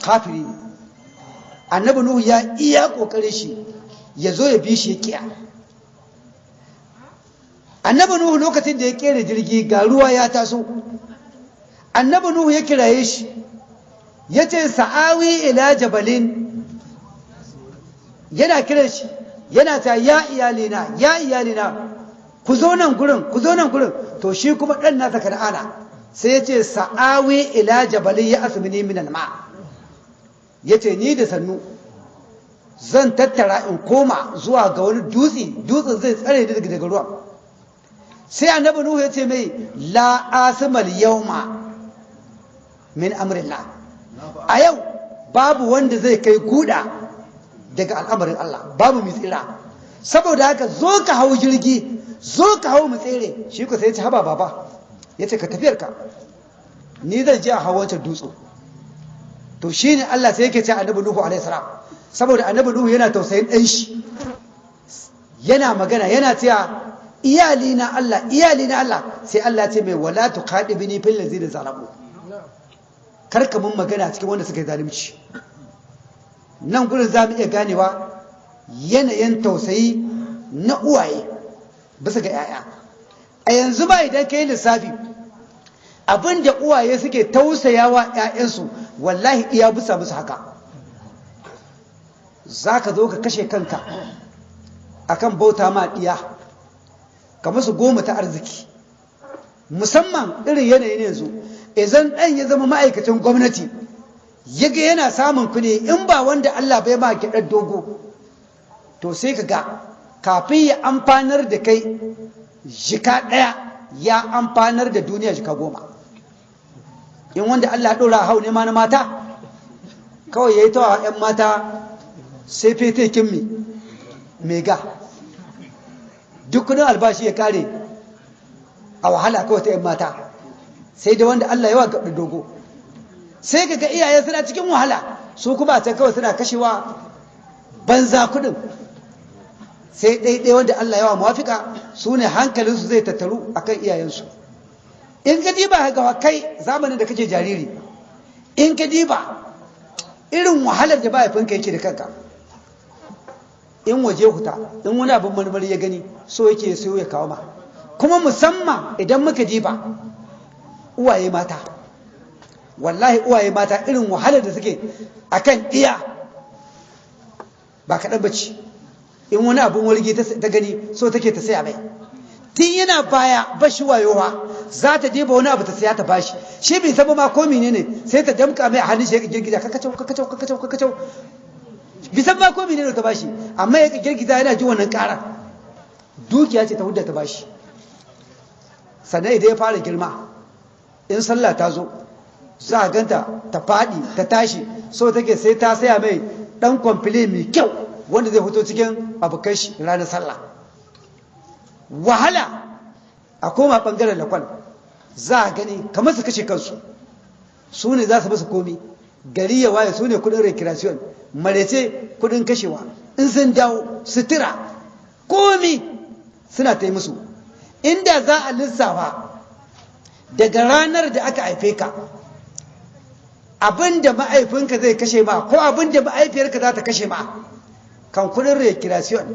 kafiri ne. Annabi nuhu ya iya ƙoƙarin shi ya zo ya bi shi ya kiya. Annabi nuhu lokacin da ya kera jirgi ga ruwa ya taso. Annabi nuhu ya kiraye shi ya ce sa'awi ila jabalin. Yana kiran shi yana ta ya iyalina ya iyalina ku zo nan gurin ku zo nan gurin. To shi kuma ɗan nasa kan'ana sai ya ce sa'awi ila jabalin ya asmini min alma ya ce ni da sannu zan tattara in koma zuwa ga wani dutse dutsen zai tsare ni daga ruwan sai annabi nuhu ya ce mai la asmal yawma min amrillah. A yau babu wanda zai kai guda daga al'amarin Allah babu mai tsira. Saboda haka zo ka hau jirgi zo ka hau mu tsere. Shi ku sai ya ce haba baba. Ya ce ka tafiyar ka. Ni zan je a hau dutse to shine Allah sai yake ce annabi nuhu alaihi salam. Saboda annabi nuhu yana tausayin ɗan shi. Yana magana yana cewa iyali na Allah iyali na Allah. Sai Allah ce mai wala tuqadibni fil ladzina zalamu. Karka mun magana cikin wanda suka yi zalunci. Nan gurin za mu iya ganewa yanayin tausayi na uwaye bisa ga 'ya'ya. A yanzu ba idan ka yi lissafi abin da uwaye suke tausayawa 'ya'yansu wallahi iya bisa musu haka. Za ka zo ka kashe kanka akan bauta ma ɗiya ka musu goma ta arziki. Musamman irin yanayin yanzu idan ɗan ya zama ma'aikacin gwamnati ya ga yana samun kuɗi in ba wanda Allah bai ma kiɗar dogo to sai ka ga kafin ya amfanar da kai jika ɗaya ya amfanar da duniya jika goma. In wanda Allah ɗora hau ne ma na mata? Kawai ya yi tawa 'yan mata sai fete kimmi mega duk kuɗin albashi ya kare a wahala kawai ta 'yan mata. Sai da wanda Allah yawa gaɓar dogo. Sai ka ga iyaye suna cikin wahala. Su kuma can kawai suna kashewa banza kuɗin. Sai ɗaiɗai wanda Allah yawa mawafika su ne hankalinsu zai tattaru a kan iyayensu. In ka diba ga kai zamanin da kake jariri in ka diba irin wahalar da mahaifinka yake da kanka. In waje huta in wani abin marmari ya gani so yake so ya kawo ma. Kuma musamman idan muka diba uwaye mata. Wallahi uwaye mata irin wahalar da suke akan iya ba kaɗan bace in wani abin walgi ta gani so take ta saya mai. Tun yana baya bashi wayowa za ta je ba wani abu ta saya ta bashi. Shi bai saba ma ko menene sai ta damka mai hannun shi ya girgiza kakacau kakacau kakacau kakacau. Bisan ma ko menene ta bashi amma ya girgiza yana ji wannan ƙara. Dukiya ce ta hudda ta bashi. Sannan idan ya fara girma in sallah ta zo za a ganta ta faɗi ta tashi. So take sai ta saya mai ɗan kwamfile mai kyau wanda zai fito cikin abokan shi ranar sallah. Wahala! A koma ɓangaren lakon za a gani kamar su kashe kansu. Su ne za su ba su komi. Gari ya waye su ne kuɗin recreation. Marece kuɗin kashewa. In sun dawo sutura. Komi suna ta yi musu. Inda za a lissafa daga ranar da aka haife ka abin da ma'aifinka zai kashe ma ko abin da ma'aifiyarka za ta kashe ma kan kuɗin recreation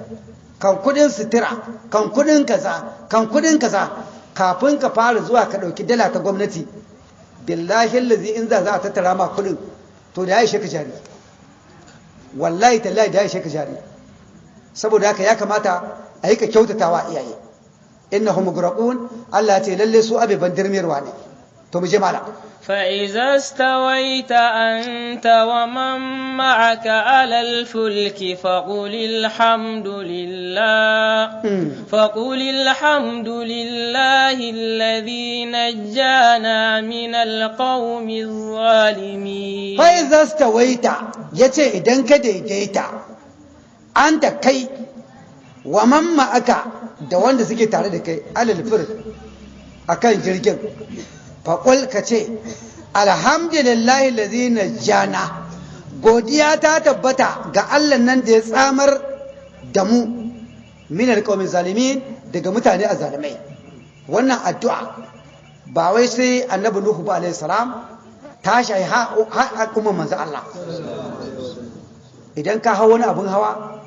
kan kuɗin sutura kan kuɗin kaza kan kuɗin kaza kafin ka fara zuwa ka ɗauki dala ta gwamnati billahi lazi in za a tattara ma kuɗin to da ya ishe ka jari. Wallahi tallahi da ya ishe ka jari. Saboda haka ya kamata a yi ka kyautatawa iyaye. Innahum mugraqun Allah ce lalle su abeban dirmirwa ne. to mu je mala فإذا استويت أنت ومن معك على الفلك فقل الحمد لله فقل الحمد لله الذي نجانا من القوم الظالمين فإذا استويت يتي إذن كديديت أنت كي ومن معك da wanda suke tare da kai alal fir akan jirgin faƙul ka ce alhamdulillahi lazina jana godiya ta tabbata ga allah nan da ya tsamar da mu min alƙawamin zalimin daga mutane a zalimai wannan addu'a ba wai sai annabi nuhu ba alaihi salam ta shayi kuma manzo Allah. Idan ka hau wani abin hawa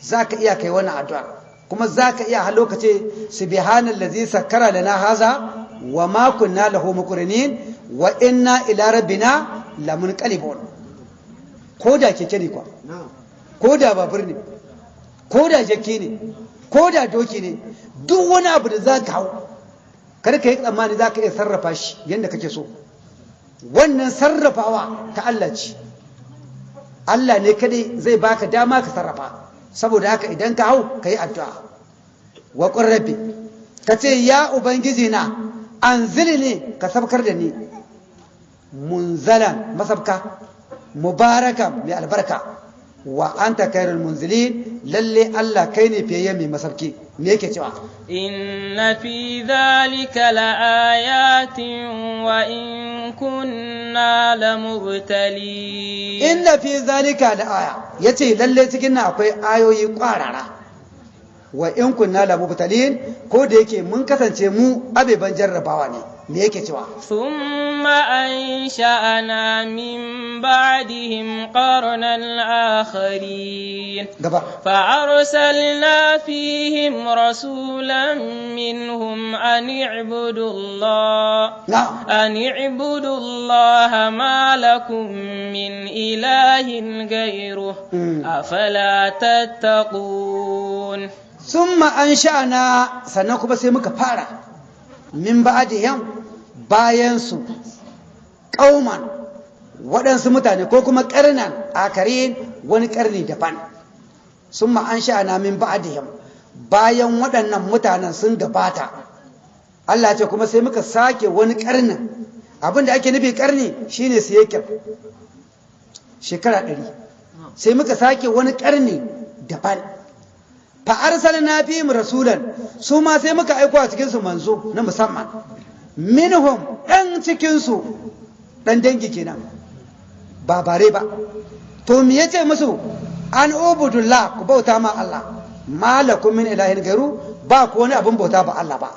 za ka iya kai wani addu'a. Kuma za ka iya har lokaci subhanal ladzi sakkara lana haza wa ma kunna lahu muqrinin wa inna ila rabbina lamunqalibun. Ko da keke ne kwa ko da babur ne? Ko da jakki ne? Ko da doki ne? Duk wani abu da za ka hau kar ka tsammani za ka iya sarrafa shi yadda kake so. Wannan sarrafawa ta Allah ce. Allah ne kadai zai baka dama ka sarrafa. Saboda haka idan ka hau ka yi addu'a. Wa ƙurrabi ka ya ubangiji na an ne ka sabkar da ni munzalan masabka mubaraka mai albarka wa anta khairul munzilin lalle Allah kai ne fiye mai masabki me yake cewa inna fi dhalika laayatin wa in kunna lamubtalin inna fi zalika da aya ya ce lalle cikin nan akwai ayoyi kwarara wa in kunna la mubtalin ko da yake mun kasance mu abeban jarrabawa ne. Me yake cewa? Summa ansha'ana min ba'dihim qarnan akharin. Gaba. Fa arsalna fihim rasulan minhum an i'budu Allah an i'budu Allah ma lakum min ilahin ghayruh. Hmm. Afala tattaqun. sun ma’an sha'ana sannan kuma sai muka fara. Min ba'diyan bayan bayansu ƙauman waɗansu mutane ko kuma karnan akarin wani ƙarni daban. Sun ma’an sha'ana min ba'diyan bayan waɗannan mutanen sun gabata. Allah ce kuma sai muka sake wani ƙarnin. Abinda ake nufi karni shine yake shekara ɗari. Sai muka sake wani ƙarni daban. Fa arsalna fihim rasulan su ma sai muka aiko a cikin su manzo na musamman. Minhum ɗan cikin su ɗan dangi kenan. Ba bare ba. To me ya ce musu? An ubudullah ku bauta ma Allah. Malakum min ilahin gairu ba ku wani abin bauta ba Allah ba.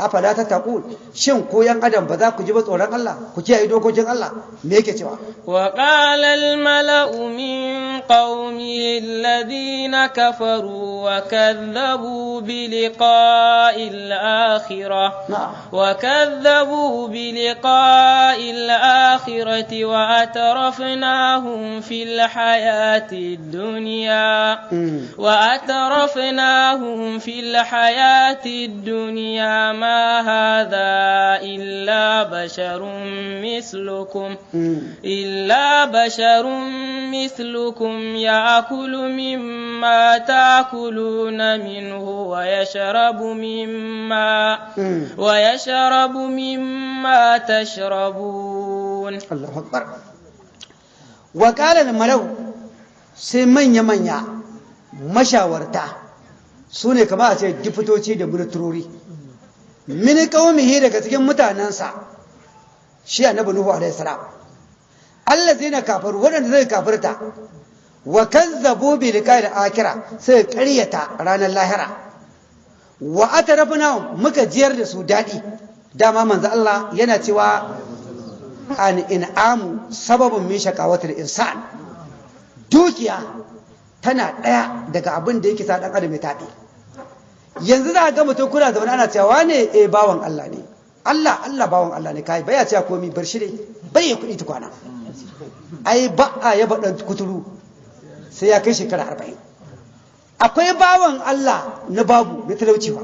afala ta taqul shin ko yan adam ba za ku ji ba tsoron Allah ku kiyaye dokokin Allah me yake cewa وقال الملأ من قومه الذين كفروا وكذبوا بلقاء الآخرة na'am وكذبوا بلقاء الآخرة وأترفناهم في الحياة الدنيا Mm. وأترفناهم في الحياة الدنيا ما هذا إلا بشر مثلكم Mm. إلا بشر مثلكم يأكل مما تأكلون منه ويشرب مما Mm. ويشرب مما تشربون Allahu Akbar. Wa ƙala da malau sai manya-manya mashawarta su ne kama a ce difitoci da ministrori. Mini ƙaumihi daga cikin mutanensa shi annabi Nuhu alaihi salam. Allah zai na kafaru waɗanda zai kafirta wa kazzabu bi liqa'il akira sai ƙaryata ranar lahira. Wa atarafna muka jiyar da su daɗi dama manzo Allah yana cewa an in'amu sababin min shakawatul insan dukiya tana ɗaya daga abin da yake sa ɗan adam ya taɓe yanzu za ga mutum kuna zaune ana cewa ne eh bawan Allah ne. Allah Allah bawan Allah ne. Kai baya cewa komi bar shi dai. Bai ya kuɗi tukwana. Ai ba a yaba ɗan kuturu sai ya kai shekara arba'in. Akwai bawan Allah na babu na talauci ba.